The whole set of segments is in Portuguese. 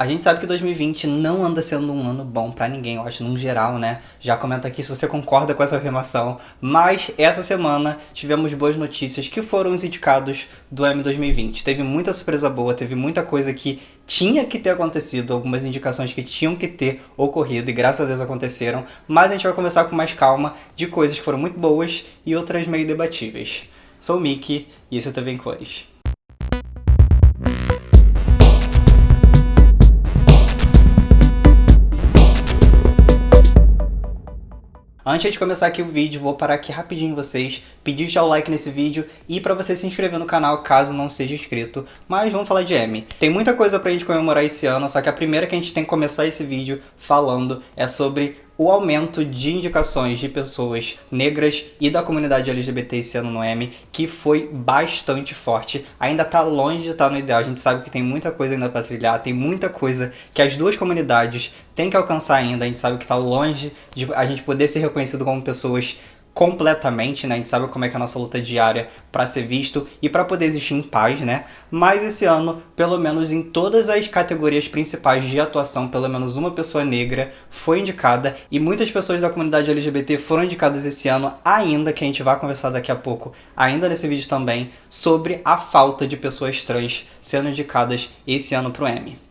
A gente sabe que 2020 não anda sendo um ano bom pra ninguém, eu acho, num geral, né? Já comenta aqui se você concorda com essa afirmação. Mas essa semana tivemos boas notícias que foram os indicados do M 2020. Teve muita surpresa boa, teve muita coisa que tinha que ter acontecido, algumas indicações que tinham que ter ocorrido e graças a Deus aconteceram. Mas a gente vai começar com mais calma de coisas que foram muito boas e outras meio debatíveis. Sou o Mickey e esse é TV em Cores. Antes de começar aqui o vídeo, vou parar aqui rapidinho vocês, pedir já o like nesse vídeo e para você se inscrever no canal caso não seja inscrito. Mas vamos falar de M. Tem muita coisa pra gente comemorar esse ano, só que a primeira que a gente tem que começar esse vídeo falando é sobre o aumento de indicações de pessoas negras e da comunidade LGBT esse ano no M, que foi bastante forte. Ainda está longe de estar tá no ideal, a gente sabe que tem muita coisa ainda para trilhar, tem muita coisa que as duas comunidades têm que alcançar ainda, a gente sabe que está longe de a gente poder ser reconhecido como pessoas completamente, né? A gente sabe como é que é a nossa luta diária para ser visto e para poder existir em paz, né? Mas esse ano, pelo menos em todas as categorias principais de atuação, pelo menos uma pessoa negra foi indicada e muitas pessoas da comunidade LGBT foram indicadas esse ano ainda, que a gente vai conversar daqui a pouco, ainda nesse vídeo também, sobre a falta de pessoas trans sendo indicadas esse ano pro Emmy.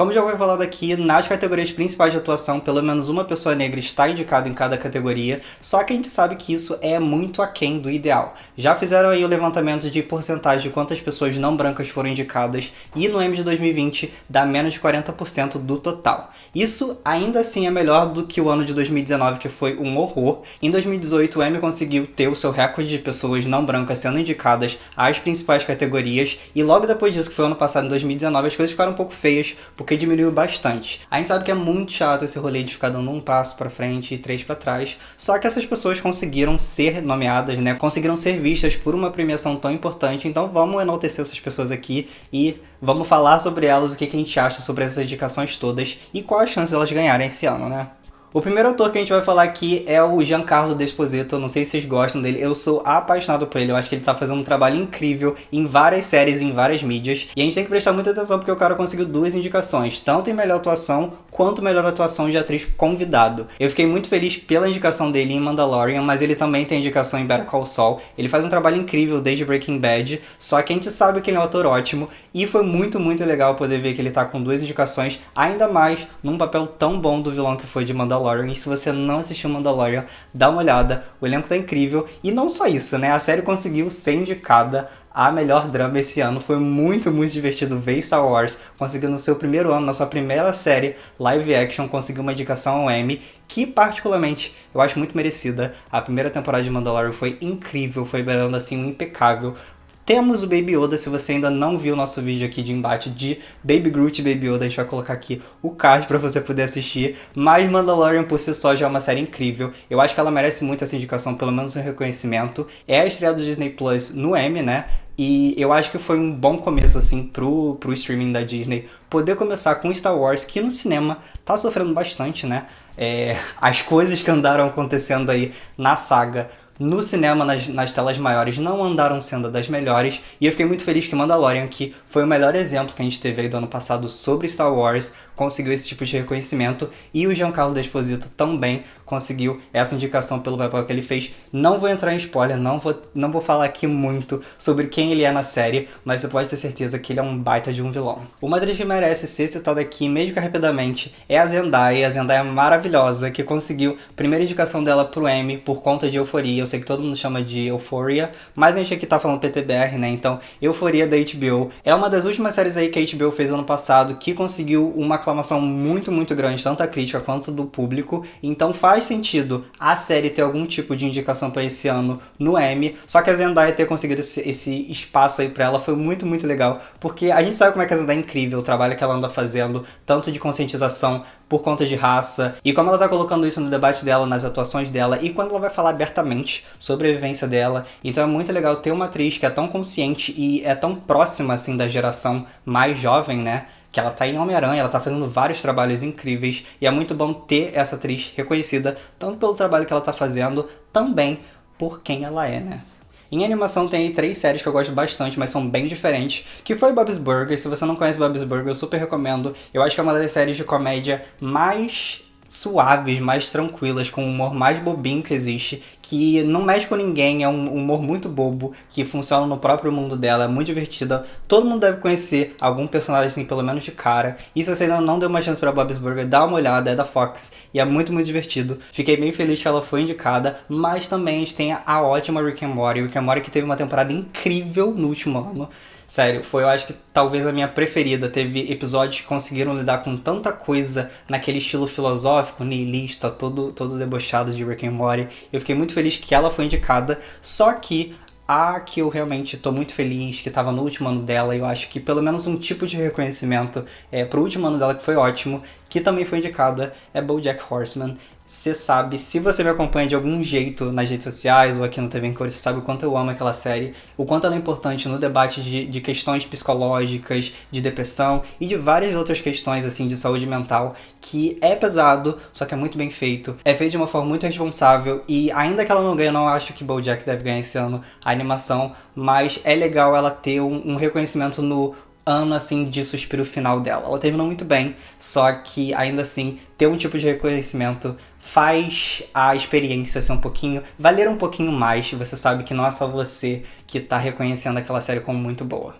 Como já foi falado aqui, nas categorias principais de atuação, pelo menos uma pessoa negra está indicada em cada categoria, só que a gente sabe que isso é muito aquém do ideal. Já fizeram aí o levantamento de porcentagem de quantas pessoas não brancas foram indicadas, e no M de 2020 dá menos de 40% do total. Isso ainda assim é melhor do que o ano de 2019, que foi um horror. Em 2018, o M conseguiu ter o seu recorde de pessoas não brancas sendo indicadas às principais categorias, e logo depois disso, que foi ano passado, em 2019, as coisas ficaram um pouco feias, porque porque diminuiu bastante. A gente sabe que é muito chato esse rolê de ficar dando um passo para frente e três para trás, só que essas pessoas conseguiram ser nomeadas, né? Conseguiram ser vistas por uma premiação tão importante, então vamos enaltecer essas pessoas aqui e vamos falar sobre elas, o que a gente acha sobre essas indicações todas e qual a chance delas ganharem esse ano, né? O primeiro autor que a gente vai falar aqui é o Giancarlo Desposito, não sei se vocês gostam dele, eu sou apaixonado por ele, eu acho que ele tá fazendo um trabalho incrível em várias séries, em várias mídias, e a gente tem que prestar muita atenção porque o cara conseguiu duas indicações, tanto em melhor atuação quanto melhor atuação de atriz convidado. Eu fiquei muito feliz pela indicação dele em Mandalorian, mas ele também tem indicação em Better Call Saul, ele faz um trabalho incrível desde Breaking Bad, só que a gente sabe que ele é um ator ótimo, e foi muito, muito legal poder ver que ele tá com duas indicações, ainda mais num papel tão bom do vilão que foi de Mandalorian, Mandalorian. E se você não assistiu Mandalorian, dá uma olhada. O elenco tá incrível. E não só isso, né? A série conseguiu ser indicada a melhor drama esse ano. Foi muito, muito divertido ver Star Wars. Conseguiu no seu primeiro ano, na sua primeira série live action, conseguir uma indicação ao Emmy, que particularmente eu acho muito merecida. A primeira temporada de Mandalorian foi incrível, foi beirando assim um impecável. Temos o Baby Yoda, se você ainda não viu o nosso vídeo aqui de embate de Baby Groot e Baby Yoda, a gente vai colocar aqui o card para você poder assistir. Mas Mandalorian por si só já é uma série incrível. Eu acho que ela merece muito essa indicação, pelo menos um reconhecimento. É a estreia do Disney Plus no M, né? E eu acho que foi um bom começo, assim, pro, pro streaming da Disney. Poder começar com Star Wars, que no cinema tá sofrendo bastante, né? É, as coisas que andaram acontecendo aí na saga no cinema, nas, nas, telas maiores, não andaram sendo das melhores, e eu fiquei muito feliz que Mandalorian, que foi o melhor exemplo que a gente teve aí do ano passado sobre Star Wars, conseguiu esse tipo de reconhecimento, e o Giancarlo Esposito também conseguiu essa indicação pelo papel que ele fez. Não vou entrar em spoiler, não vou, não vou falar aqui muito sobre quem ele é na série, mas você pode ter certeza que ele é um baita de um vilão. Uma atriz que merece ser citada aqui, mesmo que rapidamente, é a Zendaya. A Zendaya é maravilhosa, que conseguiu a primeira indicação dela pro Emmy por conta de Euforia. Eu sei que todo mundo chama de Euphoria, mas a gente aqui tá falando PTBR, né? Então, Euforia da HBO. É uma das últimas séries aí que a HBO fez ano passado, que conseguiu uma aclamação muito, muito grande, tanto da crítica quanto do público. Então faz faz sentido a série ter algum tipo de indicação para esse ano no Emmy, só que a Zendaya ter conseguido esse, esse espaço aí para ela foi muito, muito legal, porque a gente sabe como é que a Zendaya é incrível, o trabalho que ela anda fazendo, tanto de conscientização por conta de raça, e como ela tá colocando isso no debate dela, nas atuações dela, e quando ela vai falar abertamente sobre a vivência dela. Então é muito legal ter uma atriz que é tão consciente e é tão próxima, assim, da geração mais jovem, né? Que ela tá em Homem-Aranha, ela tá fazendo vários trabalhos incríveis e é muito bom ter essa atriz reconhecida tanto pelo trabalho que ela tá fazendo, também por quem ela é, né? Em animação tem aí três séries que eu gosto bastante, mas são bem diferentes, que foi Bob's Burgers. Se você não conhece Bob's Burgers, eu super recomendo. Eu acho que é uma das séries de comédia mais suaves, mais tranquilas, com um humor mais bobinho que existe, que não mexe com ninguém, é um humor muito bobo, que funciona no próprio mundo dela, é muito divertida. Todo mundo deve conhecer algum personagem assim, pelo menos de cara. E se você ainda não deu uma chance pra Bob's Burger, dá uma olhada, é da Fox, e é muito, muito divertido. Fiquei bem feliz que ela foi indicada, mas também a gente tem a ótima Rick and Morty, Rick and Morty que teve uma temporada incrível no último ano. Sério, foi eu acho que talvez a minha preferida. Teve episódios que conseguiram lidar com tanta coisa naquele estilo filosófico, niilista, todo, todo debochado de Rick and Morty. Eu fiquei muito feliz que ela foi indicada, só que a que eu realmente tô muito feliz, que tava no último ano dela, eu acho que pelo menos um tipo de reconhecimento é, pro último ano dela que foi ótimo, que também foi indicada, é BoJack Horseman você sabe, se você me acompanha de algum jeito nas redes sociais ou aqui no TV em Cores, você sabe o quanto eu amo aquela série, o quanto ela é importante no debate de, de questões psicológicas, de depressão e de várias outras questões assim de saúde mental, que é pesado, só que é muito bem feito, é feito de uma forma muito responsável e ainda que ela não ganhe, eu não acho que BoJack deve ganhar esse ano a animação, mas é legal ela ter um, um reconhecimento no ano assim de suspiro final dela. Ela terminou muito bem, só que ainda assim ter um tipo de reconhecimento faz a experiência ser um pouquinho, valer um pouquinho mais, você sabe que não é só você que está reconhecendo aquela série como muito boa.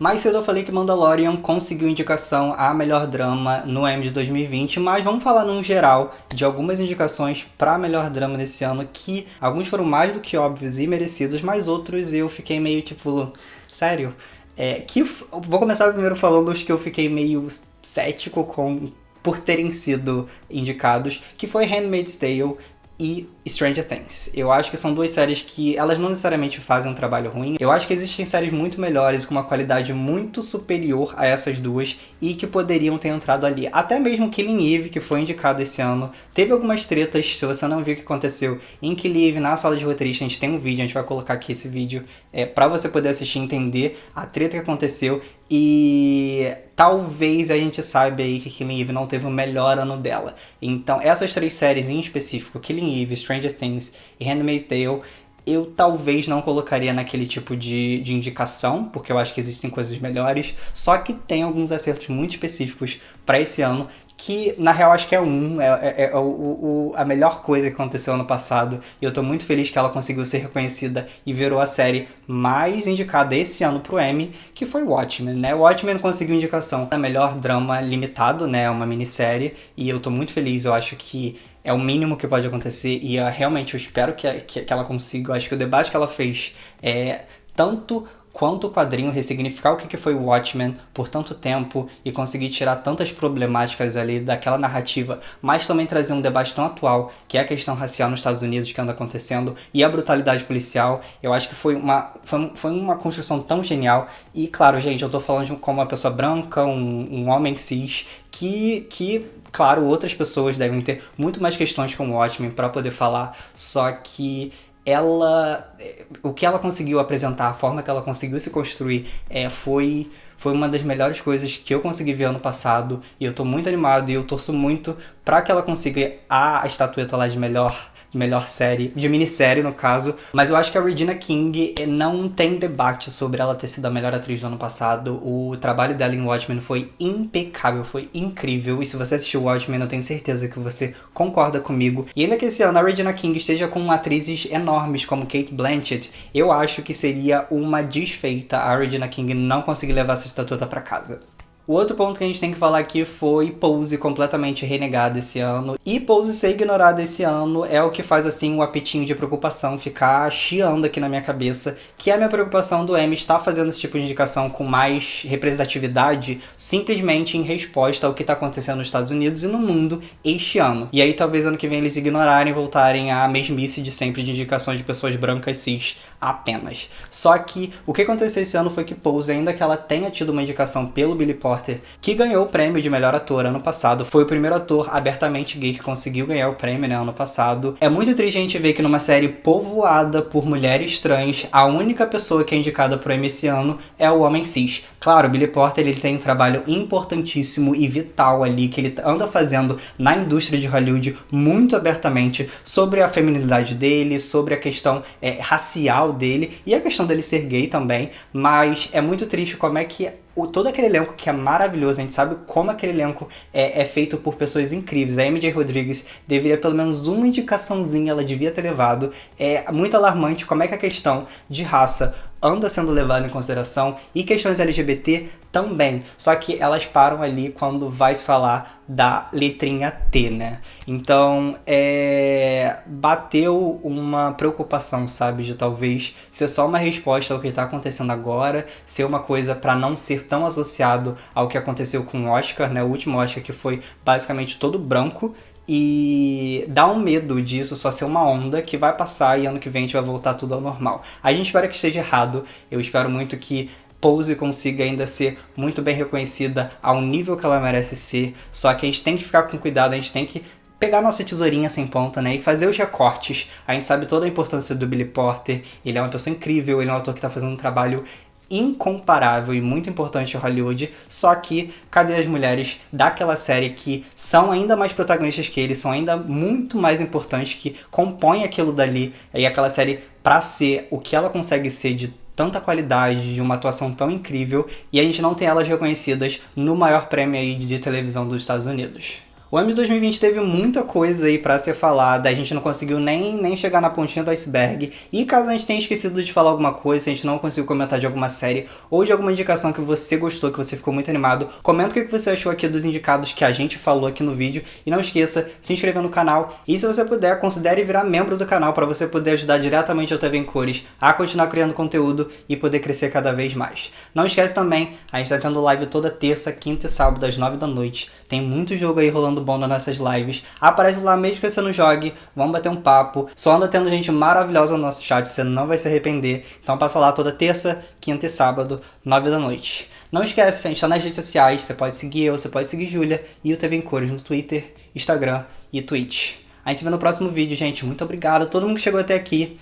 Mais cedo eu falei que Mandalorian conseguiu indicação a melhor drama no Emmy de 2020, mas vamos falar num geral de algumas indicações para melhor drama desse ano, que alguns foram mais do que óbvios e merecidos, mas outros eu fiquei meio tipo, sério? É, que, vou começar primeiro falando os que eu fiquei meio cético com por terem sido indicados, que foi Handmaid's Tale e Stranger Things. Eu acho que são duas séries que elas não necessariamente fazem um trabalho ruim. Eu acho que existem séries muito melhores, com uma qualidade muito superior a essas duas e que poderiam ter entrado ali. Até mesmo Killing Eve, que foi indicado esse ano, teve algumas tretas, se você não viu o que aconteceu em Killing Eve, na sala de roteirista, a gente tem um vídeo, a gente vai colocar aqui esse vídeo é, pra você poder assistir e entender a treta que aconteceu e talvez a gente saiba aí que Killing Eve não teve o melhor ano dela. Então essas três séries em específico, Killing Eve, Stranger Things e Handmaid's Tale, eu talvez não colocaria naquele tipo de, de indicação, porque eu acho que existem coisas melhores, só que tem alguns acertos muito específicos para esse ano que na real acho que é um, é, é, é o, o, a melhor coisa que aconteceu ano passado e eu tô muito feliz que ela conseguiu ser reconhecida e virou a série mais indicada esse ano pro Emmy, que foi Watchmen, né? Watchmen conseguiu indicação da melhor drama limitado, né? Uma minissérie e eu tô muito feliz, eu acho que é o mínimo que pode acontecer e uh, realmente eu espero que, que, que ela consiga, eu acho que o debate que ela fez é tanto quanto o quadrinho ressignificar o que foi o Watchmen por tanto tempo e conseguir tirar tantas problemáticas ali daquela narrativa, mas também trazer um debate tão atual, que é a questão racial nos Estados Unidos que anda acontecendo e a brutalidade policial, eu acho que foi uma, foi, foi uma construção tão genial. E claro, gente, eu tô falando como uma pessoa branca, um, um homem cis, que, que claro, outras pessoas devem ter muito mais questões com o Watchmen para poder falar, só que ela, o que ela conseguiu apresentar, a forma que ela conseguiu se construir, é, foi, foi uma das melhores coisas que eu consegui ver ano passado. E eu tô muito animado e eu torço muito para que ela consiga a, estatueta lá de melhor melhor série, de minissérie no caso, mas eu acho que a Regina King eh, não tem debate sobre ela ter sido a melhor atriz do ano passado. O trabalho dela em Watchmen foi impecável, foi incrível, e se você assistiu Watchmen eu tenho certeza que você concorda comigo. E ainda que esse ano a Regina King esteja com atrizes enormes como Kate Blanchett, eu acho que seria uma desfeita a Regina King não conseguir levar essa estatueta pra casa. O outro ponto que a gente tem que falar aqui foi Pose completamente renegada esse ano. E Pose ser ignorada esse ano é o que faz assim um apetinho de preocupação ficar chiando aqui na minha cabeça, que é a minha preocupação do Emmy estar fazendo esse tipo de indicação com mais representatividade simplesmente em resposta ao que está acontecendo nos Estados Unidos e no mundo este ano. E aí talvez ano que vem eles ignorarem e voltarem à mesmice de sempre de indicações de pessoas brancas cis apenas. Só que o que aconteceu esse ano foi que Pose, ainda que ela tenha tido uma indicação pelo Billy Paul Porter, que ganhou o prêmio de melhor ator ano passado. Foi o primeiro ator abertamente gay que conseguiu ganhar o prêmio, né, ano passado. É muito triste a gente ver que numa série povoada por mulheres trans, a única pessoa que é indicada pro Emmy esse ano é o homem cis. Claro, Billy Porter ele tem um trabalho importantíssimo e vital ali que ele anda fazendo na indústria de Hollywood muito abertamente sobre a feminilidade dele, sobre a questão é, racial dele e a questão dele ser gay também, mas é muito triste como é que o, todo aquele elenco que é maravilhoso, a gente sabe como aquele elenco é, é, feito por pessoas incríveis. A MJ Rodrigues deveria pelo menos uma indicaçãozinha, ela devia ter levado. É muito alarmante como é que a questão de raça anda sendo levada em consideração e questões LGBT também, só que elas param ali quando vai se falar da letrinha T, né? Então, é... bateu uma preocupação, sabe, de talvez ser só uma resposta ao que está acontecendo agora, ser uma coisa para não ser tão associado ao que aconteceu com o Oscar, né? O último Oscar que foi basicamente todo branco, e dá um medo disso só ser uma onda que vai passar e ano que vem a gente vai voltar tudo ao normal. A gente espera que esteja errado, eu espero muito que Pose consiga ainda ser muito bem reconhecida ao nível que ela merece ser, só que a gente tem que ficar com cuidado, a gente tem que pegar nossa tesourinha sem ponta, né, e fazer os recortes. A gente sabe toda a importância do Billy Porter, ele é uma pessoa incrível, ele é um ator que está fazendo um trabalho incomparável e muito importante em Hollywood, só que cadê as mulheres daquela série que são ainda mais protagonistas que ele, são ainda muito mais importantes, que compõem aquilo dali, e aquela série pra ser o que ela consegue ser de tanta qualidade, de uma atuação tão incrível, e a gente não tem elas reconhecidas no maior prêmio aí de televisão dos Estados Unidos. O ano de 2020 teve muita coisa aí pra ser falada, a gente não conseguiu nem, nem chegar na pontinha do iceberg. E caso a gente tenha esquecido de falar alguma coisa, se a gente não conseguiu comentar de alguma série ou de alguma indicação que você gostou, que você ficou muito animado, comenta o que você achou aqui dos indicados que a gente falou aqui no vídeo. E não esqueça, se inscrever no canal. E se você puder, considere virar membro do canal para você poder ajudar diretamente o TV em Cores a continuar criando conteúdo e poder crescer cada vez mais. Não esquece também, a gente está tendo live toda terça, quinta e sábado às 9 da noite. Tem muito jogo aí rolando bom nas nossas lives. Aparece lá mesmo que você não jogue, vamos bater um papo. Só anda tendo gente maravilhosa no nosso chat, você não vai se arrepender. Então passa lá toda terça, quinta e sábado, nove da noite. Não esquece, a gente tá nas redes sociais, você pode seguir eu, você pode seguir Júlia e o TV em Cores no Twitter, Instagram e Twitch. A gente se vê no próximo vídeo, gente. Muito obrigado a todo mundo que chegou até aqui.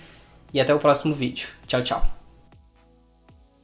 E até o próximo vídeo. Tchau, tchau.